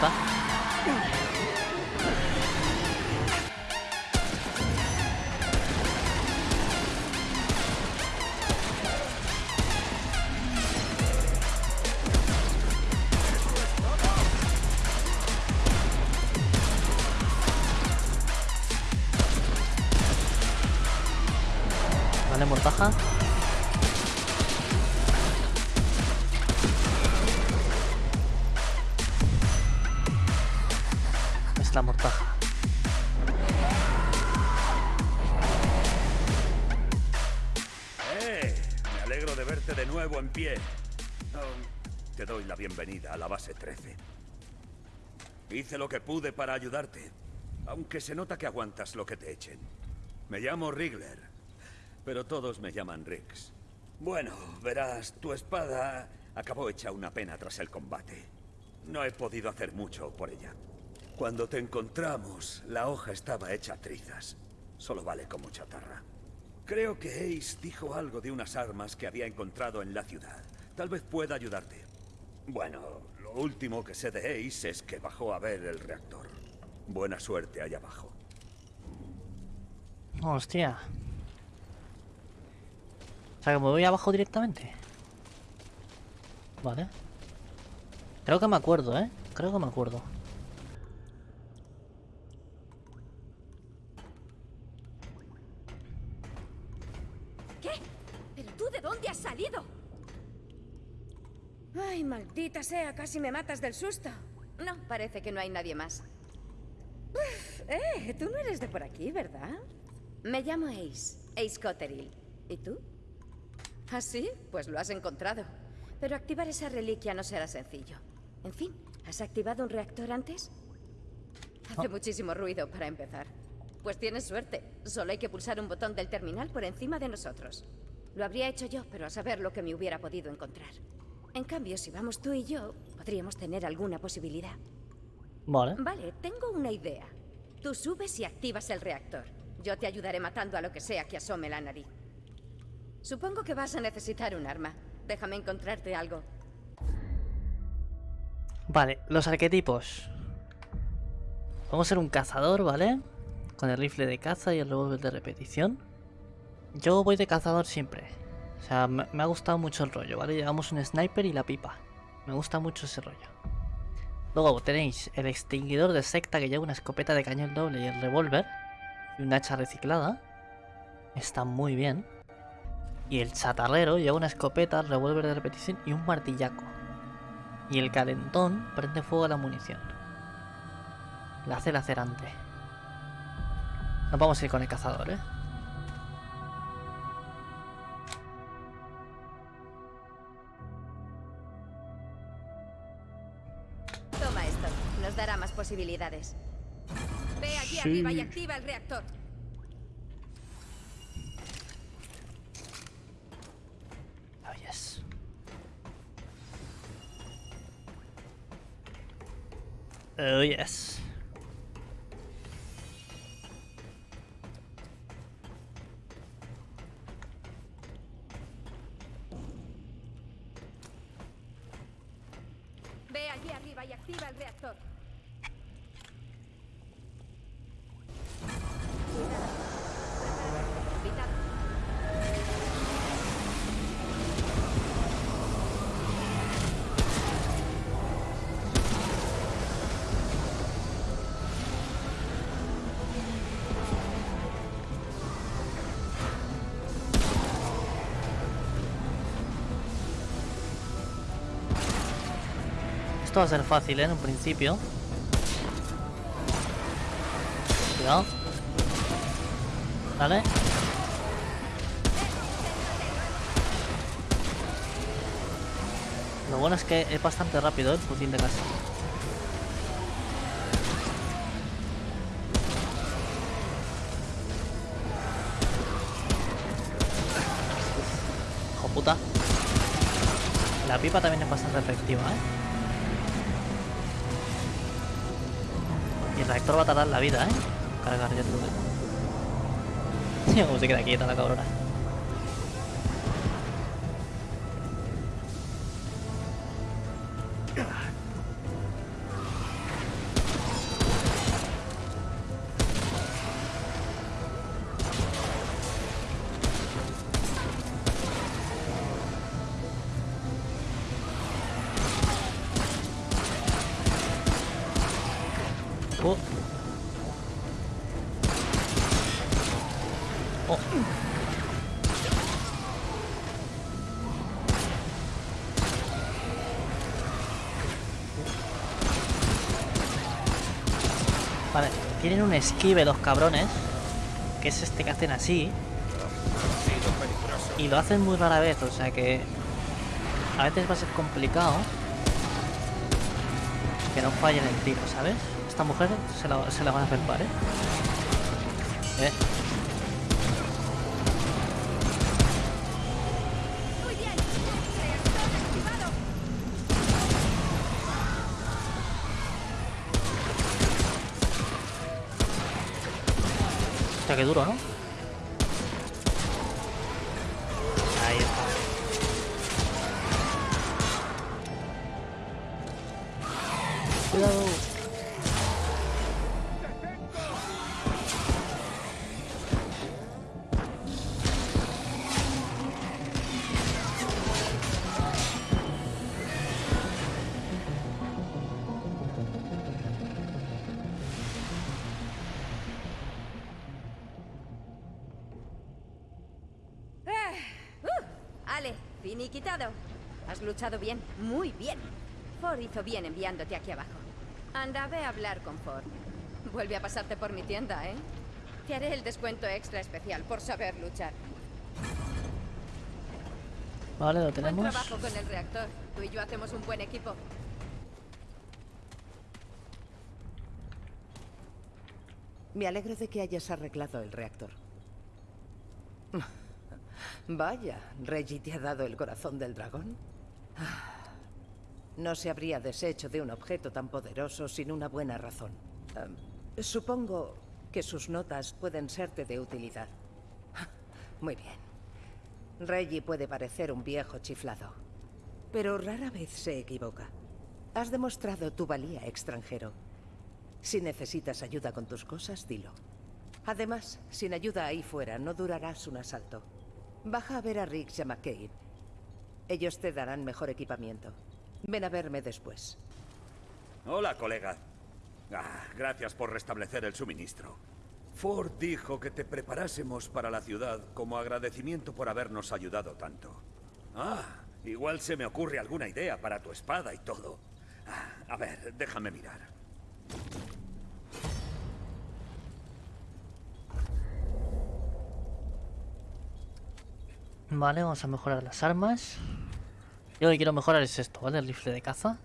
puta. Vale, mortaja. Alegro de verte de nuevo en pie. Te doy la bienvenida a la base 13. Hice lo que pude para ayudarte, aunque se nota que aguantas lo que te echen. Me llamo Rigler, pero todos me llaman Riggs. Bueno, verás, tu espada acabó hecha una pena tras el combate. No he podido hacer mucho por ella. Cuando te encontramos, la hoja estaba hecha trizas. Solo vale como chatarra. Creo que Ace dijo algo de unas armas que había encontrado en la ciudad. Tal vez pueda ayudarte. Bueno, lo último que sé de Ace es que bajó a ver el reactor. Buena suerte allá abajo. Hostia. O sea que me voy abajo directamente. Vale. Creo que me acuerdo, ¿eh? Creo que me acuerdo. ¿Qué? ¿Pero tú de dónde has salido? Ay, maldita sea, casi me matas del susto. No, parece que no hay nadie más. Eh, tú no eres de por aquí, ¿verdad? Me llamo Ace, Ace Cotterill. ¿Y tú? ¿Ah, sí? Pues lo has encontrado. Pero activar esa reliquia no será sencillo. En fin, ¿has activado un reactor antes? Hace muchísimo ruido para empezar. Pues tienes suerte. Solo hay que pulsar un botón del terminal por encima de nosotros. Lo habría hecho yo, pero a saber lo que me hubiera podido encontrar. En cambio, si vamos tú y yo, podríamos tener alguna posibilidad. Vale. Vale, tengo una idea. Tú subes y activas el reactor. Yo te ayudaré matando a lo que sea que asome la nariz. Supongo que vas a necesitar un arma. Déjame encontrarte algo. Vale, los arquetipos. Vamos a ser un cazador, ¿vale? Con el rifle de caza y el revólver de repetición. Yo voy de cazador siempre. O sea, me, ha gustado mucho el rollo, ¿vale? Llevamos un sniper y la pipa. Me gusta mucho ese rollo. Luego tenéis el extinguidor de secta que lleva una escopeta de cañón doble y el revólver. Y un hacha reciclada. Está muy bien. Y el chatarrero lleva una escopeta, revólver de repetición y un martillaco. Y el calentón prende fuego a la munición. La hace lacerante. Nos vamos a ir con el cazador, ¿eh? Posibilidades. Ve allí Sí. arriba y activa el reactor. Oh, yes. Oh, yes. Esto va a ser fácil, ¿eh? En un principio. Cuidado. Vale. Lo bueno es que es bastante rápido ¿eh? el fusil de casa. Hijo puta. La pipa también es bastante efectiva, ¿eh? El reactor va a tardar la vida, ¿eh? Cargar, ya te lo. Tío, cómo se queda quieta la cabrona. Vale, tienen un esquive los cabrones, que es este que hacen así, y lo hacen muy rara vez, o sea que a veces va a ser complicado que no fallen el tiro, ¿sabes? Esta mujer se la, se la van a felpar, ¿eh? ¿Eh? Qué duro, ¿no? Ahí está. Cuidado. Finiquitado. Has luchado bien, muy bien. Ford hizo bien enviándote aquí abajo. Anda, ve a hablar con Ford. Vuelve a pasarte por mi tienda, ¿eh? Te haré el descuento extra especial por saber luchar. Vale, lo Buen tenemos. trabajo con el reactor. Tú y yo hacemos un buen equipo. Me alegro de que hayas arreglado el reactor. Vaya, Reggie te ha dado el corazón del dragón. No se habría deshecho de un objeto tan poderoso sin una buena razón. Em, supongo que sus notas pueden serte de utilidad. Muy bien. Reggie puede parecer un viejo chiflado, pero rara vez se equivoca. Has demostrado tu valía extranjero. Si necesitas ayuda con tus cosas, dilo. Además, sin ayuda ahí fuera, no durarás un asalto. Baja a ver a Riggs y a McCabe. Ellos te darán mejor equipamiento. Ven a verme después. Hola, colega. Ah, gracias por restablecer el suministro. Ford dijo que te preparásemos para la ciudad como agradecimiento por habernos ayudado tanto. Ah, igual se me ocurre alguna idea para tu espada y todo. Ah, a ver, déjame mirar. Vale, vamos a mejorar las armas. Yo lo que quiero mejorar es esto, ¿vale? El rifle de caza.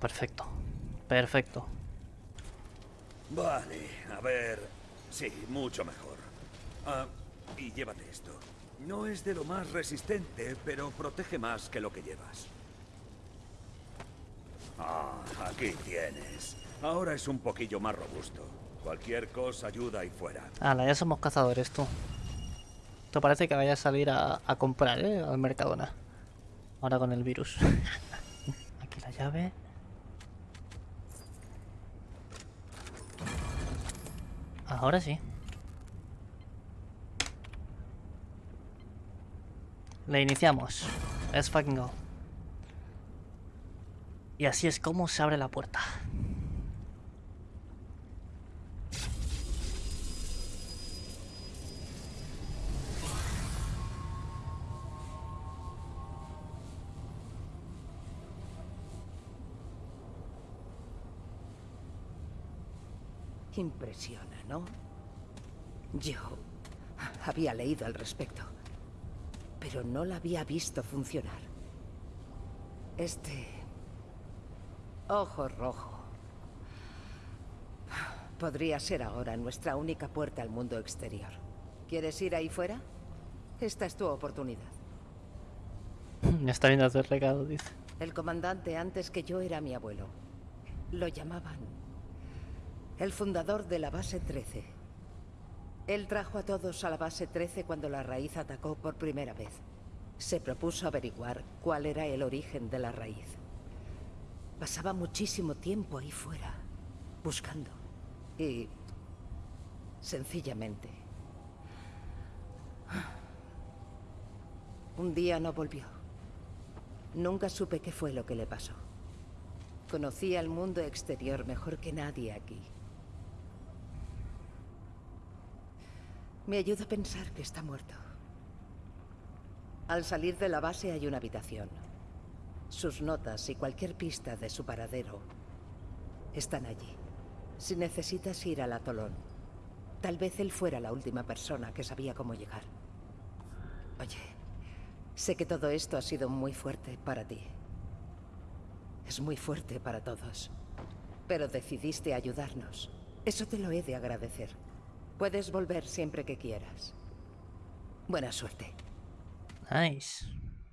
Perfecto. Perfecto. Vale, a ver. Sí, mucho mejor. Ah, y llévate esto. No es de lo más resistente, pero protege más que lo que llevas. Ah, aquí tienes. Ahora es un poquillo más robusto. Cualquier cosa ayuda ahí fuera. Ala, ya somos cazadores, tú. Esto parece que vaya a salir a, a comprar, ¿eh? Al Mercadona. Ahora con el virus. Aquí la llave. Ahora sí. Le iniciamos. Let's fucking go. Y así es como se abre la puerta. Impresiona, ¿no? Yo había leído al respecto, pero no la había visto funcionar. Este... Ojo rojo. Podría ser ahora nuestra única puerta al mundo exterior. ¿Quieres ir ahí fuera? Esta es tu oportunidad. Está viendo hacer recado, dice. El comandante antes que yo era mi abuelo. Lo llamaban el fundador de la base 13. Él trajo a todos a la base 13 cuando la raíz atacó por primera vez. Se propuso averiguar cuál era el origen de la raíz. Pasaba muchísimo tiempo ahí fuera, buscando. Y... sencillamente... Un día no volvió. Nunca supe qué fue lo que le pasó. Conocía el mundo exterior mejor que nadie aquí. Me ayuda a pensar que está muerto. Al salir de la base hay una habitación. Sus notas y cualquier pista de su paradero están allí. Si necesitas ir al atolón, tal vez él fuera la última persona que sabía cómo llegar. Oye, sé que todo esto ha sido muy fuerte para ti. Es muy fuerte para todos. Pero decidiste ayudarnos. Eso te lo he de agradecer. Puedes volver siempre que quieras. Buena suerte. Nice.